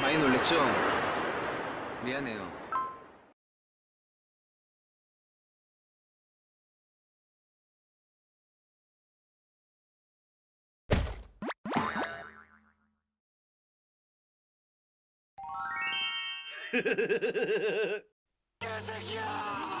많이 놀랬죠? 미안해요. 와우.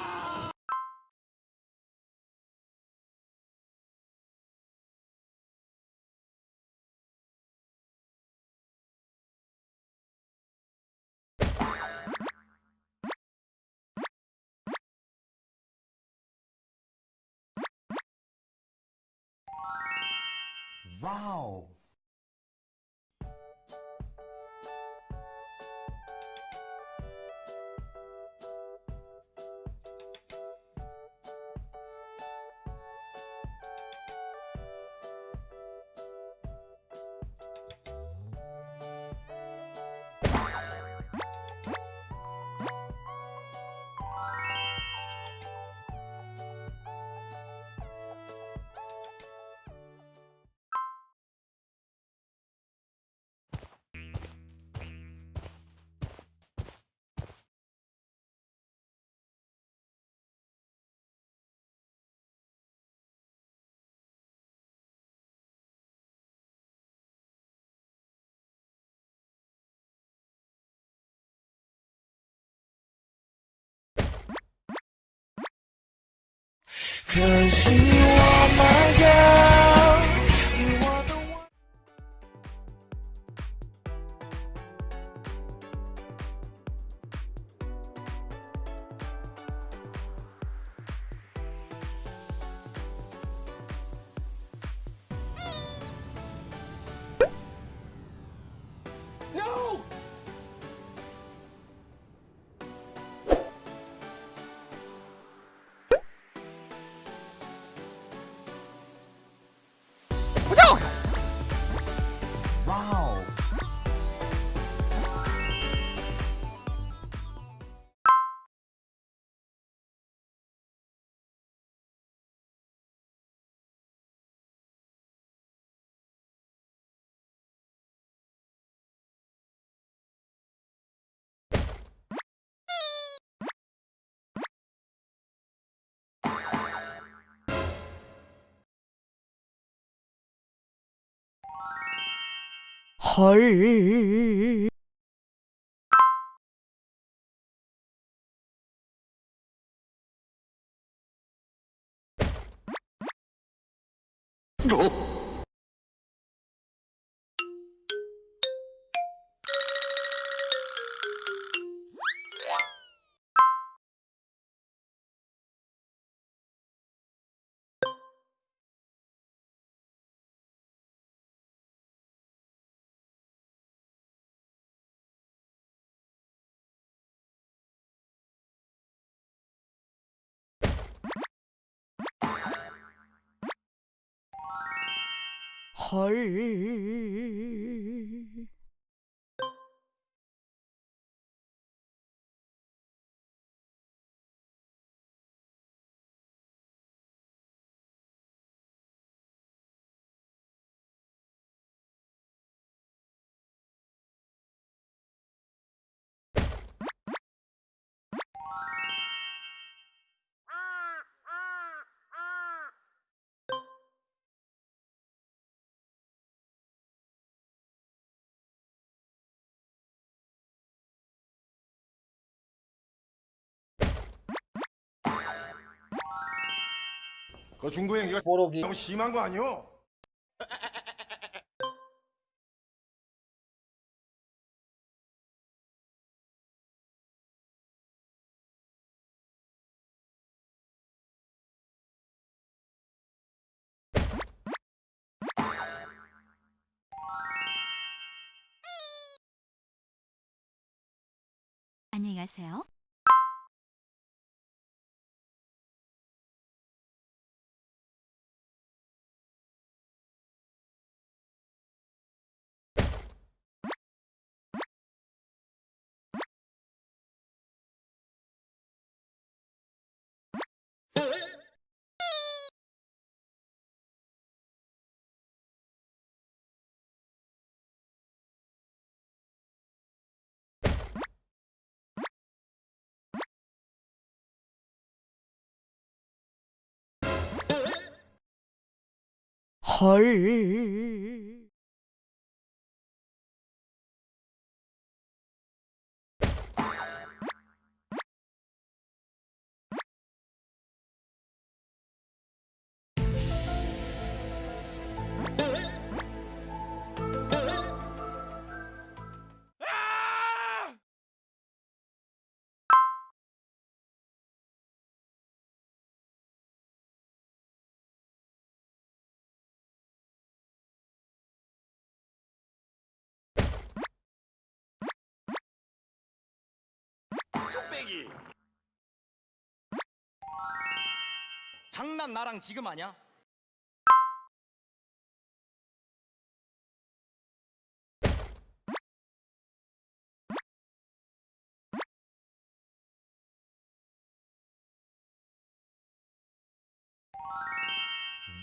Wow. 可惜我们 헐. 헐. 그 중구 행기가 뽀록이 너무 심한 거 아니오? 안녕히 가세요. 헐. 장난 나랑 지금 하냐?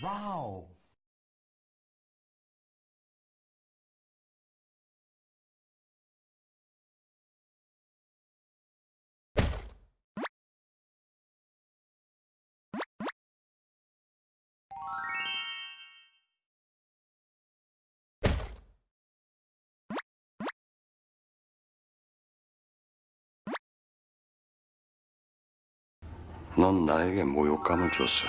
와우. 넌 나에게 모욕감을 줬어.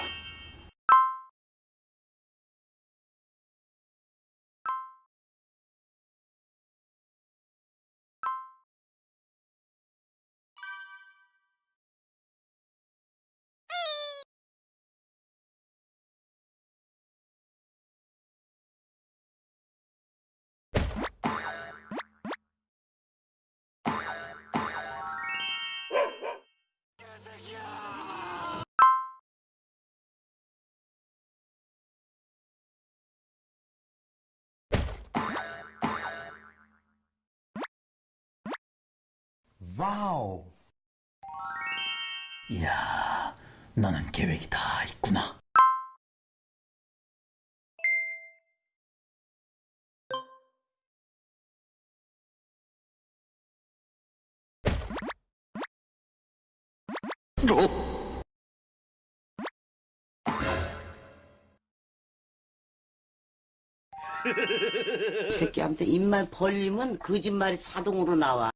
와우. 이야, 너는 계획이 다 있구나. 새끼한테 입만 벌리면 거짓말이 자동으로 나와.